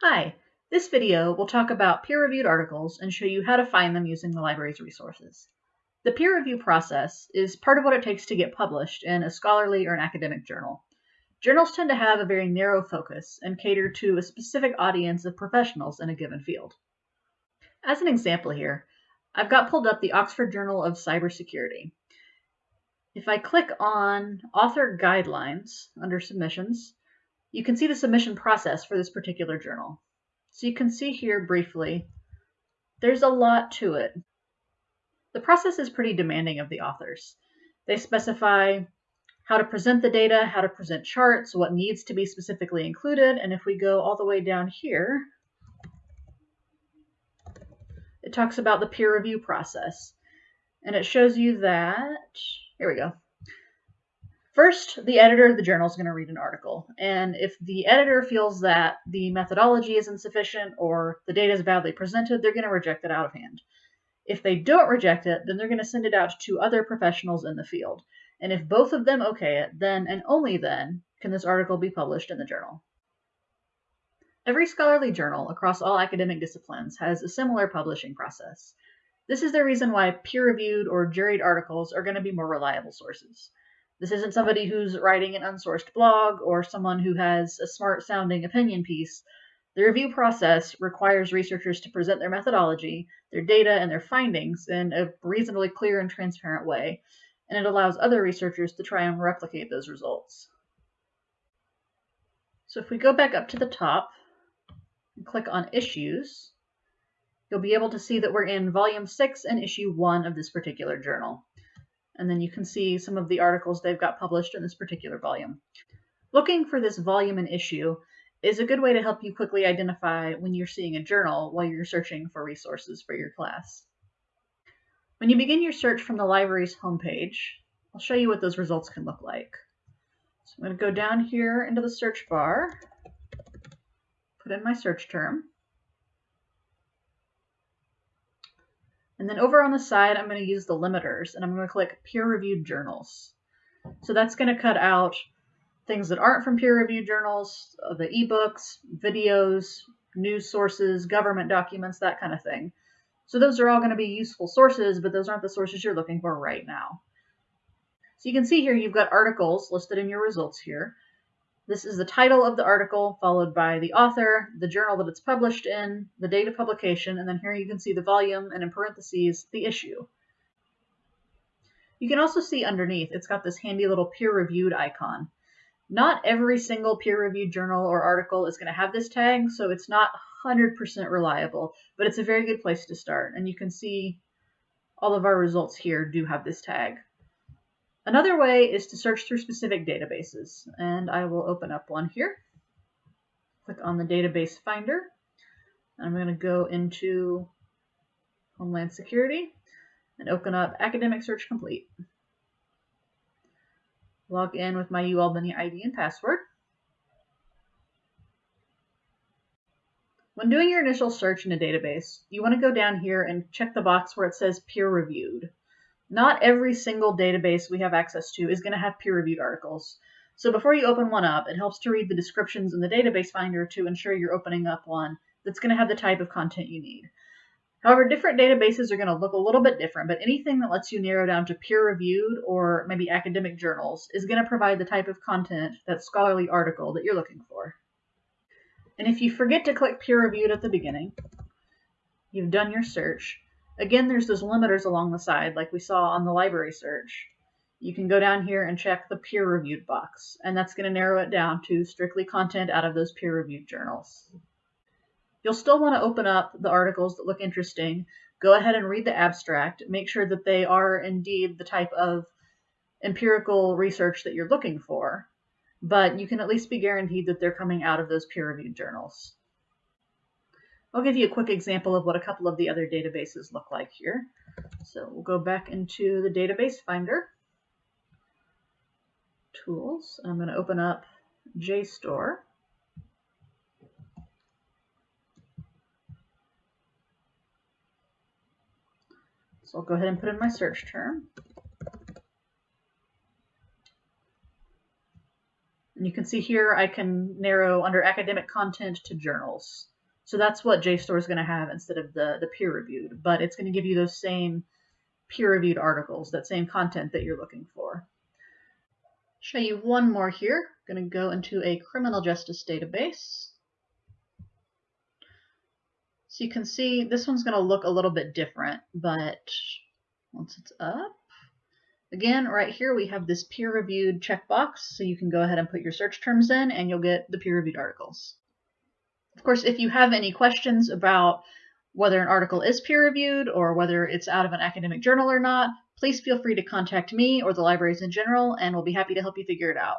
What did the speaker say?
Hi, this video will talk about peer-reviewed articles and show you how to find them using the library's resources. The peer review process is part of what it takes to get published in a scholarly or an academic journal. Journals tend to have a very narrow focus and cater to a specific audience of professionals in a given field. As an example here, I've got pulled up the Oxford Journal of Cybersecurity. If I click on Author Guidelines under Submissions, you can see the submission process for this particular journal. So you can see here briefly, there's a lot to it. The process is pretty demanding of the authors. They specify how to present the data, how to present charts, what needs to be specifically included, and if we go all the way down here, it talks about the peer review process. And it shows you that, here we go, First, the editor of the journal is going to read an article, and if the editor feels that the methodology is insufficient or the data is badly presented, they're going to reject it out of hand. If they don't reject it, then they're going to send it out to other professionals in the field. And if both of them okay it, then and only then can this article be published in the journal. Every scholarly journal across all academic disciplines has a similar publishing process. This is the reason why peer-reviewed or juried articles are going to be more reliable sources. This isn't somebody who's writing an unsourced blog or someone who has a smart sounding opinion piece. The review process requires researchers to present their methodology, their data, and their findings in a reasonably clear and transparent way, and it allows other researchers to try and replicate those results. So if we go back up to the top and click on Issues, you'll be able to see that we're in Volume 6 and Issue 1 of this particular journal and then you can see some of the articles they've got published in this particular volume. Looking for this volume and issue is a good way to help you quickly identify when you're seeing a journal while you're searching for resources for your class. When you begin your search from the library's homepage, I'll show you what those results can look like. So I'm going to go down here into the search bar, put in my search term, And then over on the side, I'm going to use the limiters and I'm going to click peer-reviewed journals. So that's going to cut out things that aren't from peer-reviewed journals, uh, the ebooks, videos, news sources, government documents, that kind of thing. So those are all going to be useful sources, but those aren't the sources you're looking for right now. So you can see here you've got articles listed in your results here. This is the title of the article, followed by the author, the journal that it's published in, the date of publication, and then here you can see the volume, and in parentheses, the issue. You can also see underneath, it's got this handy little peer-reviewed icon. Not every single peer-reviewed journal or article is going to have this tag, so it's not 100% reliable, but it's a very good place to start. And you can see all of our results here do have this tag. Another way is to search through specific databases, and I will open up one here. Click on the database finder. I'm going to go into Homeland Security and open up Academic Search Complete. Log in with my UAlbany ID and password. When doing your initial search in a database, you want to go down here and check the box where it says peer reviewed. Not every single database we have access to is going to have peer-reviewed articles. So before you open one up, it helps to read the descriptions in the database finder to ensure you're opening up one that's going to have the type of content you need. However, different databases are going to look a little bit different, but anything that lets you narrow down to peer-reviewed or maybe academic journals is going to provide the type of content, that scholarly article that you're looking for. And if you forget to click peer-reviewed at the beginning, you've done your search, Again, there's those limiters along the side, like we saw on the library search. You can go down here and check the peer-reviewed box, and that's going to narrow it down to strictly content out of those peer-reviewed journals. You'll still want to open up the articles that look interesting. Go ahead and read the abstract. Make sure that they are indeed the type of empirical research that you're looking for, but you can at least be guaranteed that they're coming out of those peer-reviewed journals. I'll give you a quick example of what a couple of the other databases look like here. So we'll go back into the database finder, tools, I'm going to open up JSTOR. So I'll go ahead and put in my search term. And you can see here I can narrow under academic content to journals. So that's what JSTOR is going to have instead of the, the peer reviewed, but it's going to give you those same peer reviewed articles, that same content that you're looking for. Show you one more here. I'm going to go into a criminal justice database. So you can see this one's going to look a little bit different, but once it's up, Again, right here we have this peer-reviewed checkbox, so you can go ahead and put your search terms in and you'll get the peer-reviewed articles. Of course, if you have any questions about whether an article is peer-reviewed or whether it's out of an academic journal or not, please feel free to contact me or the libraries in general, and we'll be happy to help you figure it out.